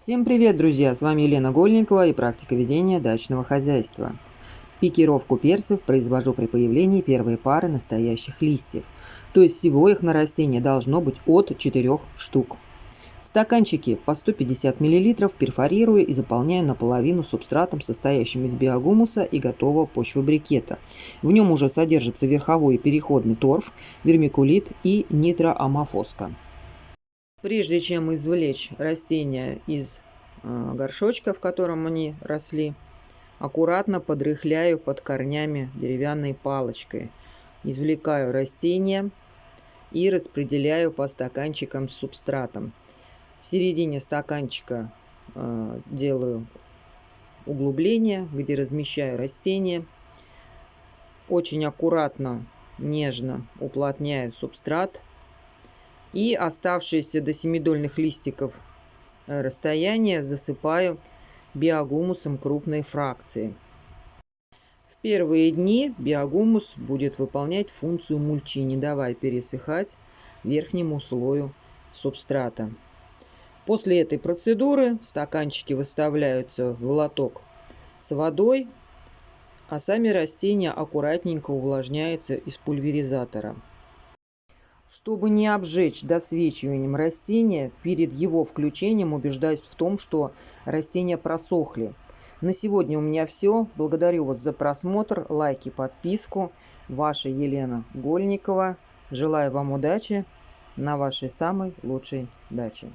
Всем привет, друзья! С вами Елена Гольникова и практика ведения дачного хозяйства. Пикировку перцев произвожу при появлении первой пары настоящих листьев. То есть всего их на растении должно быть от 4 штук. Стаканчики по 150 мл перфорирую и заполняю наполовину субстратом, состоящим из биогумуса и готового почвобрикета. В нем уже содержится верховой и переходный торф, вермикулит и нитроамофоска. Прежде чем извлечь растения из э, горшочка, в котором они росли, аккуратно подрыхляю под корнями деревянной палочкой. Извлекаю растения и распределяю по стаканчикам с субстратом. В середине стаканчика э, делаю углубление, где размещаю растения. Очень аккуратно, нежно уплотняю субстрат и оставшиеся до семидольных листиков э, расстояние засыпаю биогумусом крупной фракции. В первые дни биогумус будет выполнять функцию мульчи, не давая пересыхать верхнему слою субстрата. После этой процедуры стаканчики выставляются в лоток с водой, а сами растения аккуратненько увлажняются из пульверизатора. Чтобы не обжечь досвечиванием растения, перед его включением убеждаюсь в том, что растения просохли. На сегодня у меня все. Благодарю вас за просмотр, лайки, подписку. Ваша Елена Гольникова. Желаю вам удачи на вашей самой лучшей даче.